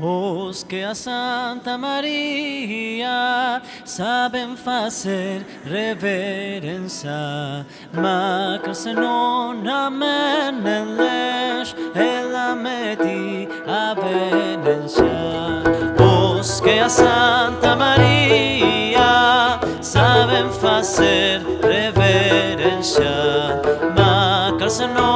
Os que a Santa María saben facer reverencia macas non amen en leche, el ameti a Os que a Santa María saben hacer reverencia, macas non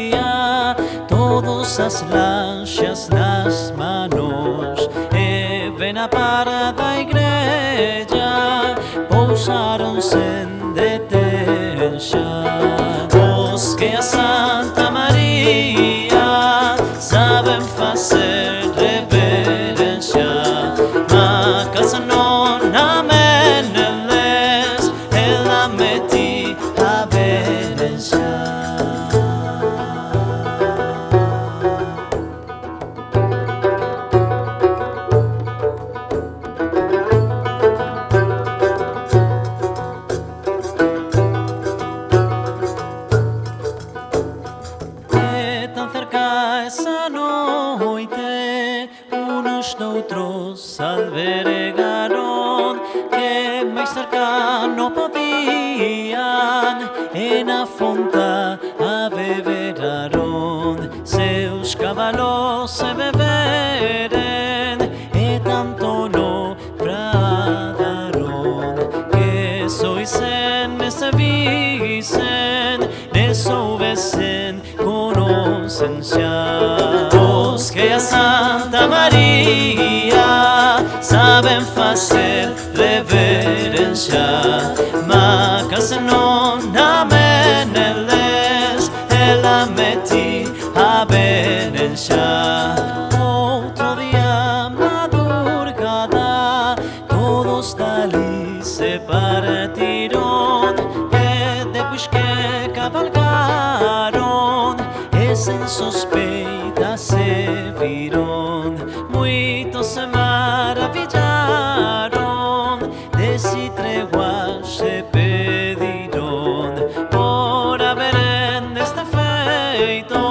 cousas lanxas nas manos E ven a parada da igreja Pousaron sen deter cerca essa noite unos noutros albergaron que mais cerca não podiam en a fonta a seus cabalos se beberen e tanto no bradaron que sois me servisen ne soubesen sensenciar. Busquei a Santa Maria, saben fazer reverència. Macas non namen eles, ela meti a benencha. suspeita se viron Moitos se maravillaron Desi tregua se pediron Por haber en este feito